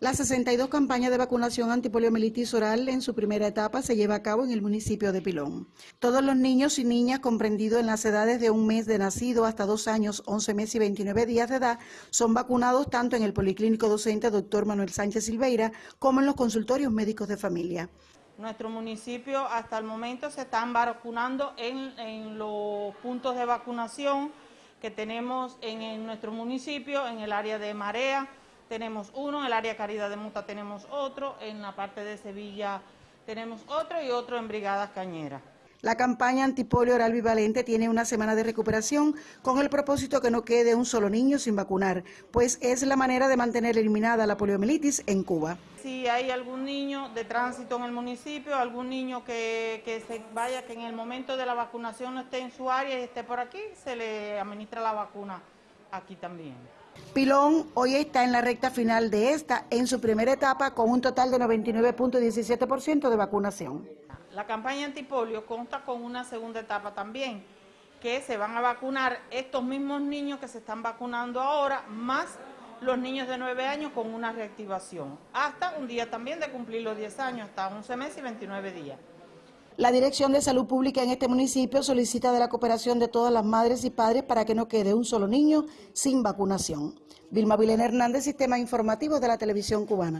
La 62 campaña de vacunación antipoliomielitis oral en su primera etapa se lleva a cabo en el municipio de Pilón. Todos los niños y niñas comprendidos en las edades de un mes de nacido hasta dos años, 11 meses y 29 días de edad son vacunados tanto en el Policlínico Docente Dr. Manuel Sánchez Silveira como en los consultorios médicos de familia. Nuestro municipio hasta el momento se están vacunando en, los puntos de vacunación que tenemos en, en nuestro municipio, en el área de Marea, tenemos uno, en el área Caridad de Muta tenemos otro, en la parte de Sevilla tenemos otro y otro en Brigadas Cañeras. La campaña antipolio oral bivalente tiene una semana de recuperación con el propósito que no quede un solo niño sin vacunar, pues es la manera de mantener eliminada la poliomielitis en Cuba. Si hay algún niño de tránsito en el municipio, algún niño que, que se vaya, que en el momento de la vacunación no esté en su área y esté por aquí, se le administra la vacuna aquí también. Pilón hoy está en la recta final de esta, en su primera etapa, con un total de 99.17% de vacunación. La campaña antipolio consta con una segunda etapa también, que se van a vacunar estos mismos niños que se están vacunando ahora, más los niños de 9 años con una reactivación, hasta un día también de cumplir los 10 años, hasta 11 meses y 29 días. La Dirección de Salud Pública en este municipio solicita de la cooperación de todas las madres y padres para que no quede un solo niño sin vacunación. Vilma Vilena Hernández, Sistema Informativo de la Televisión Cubana.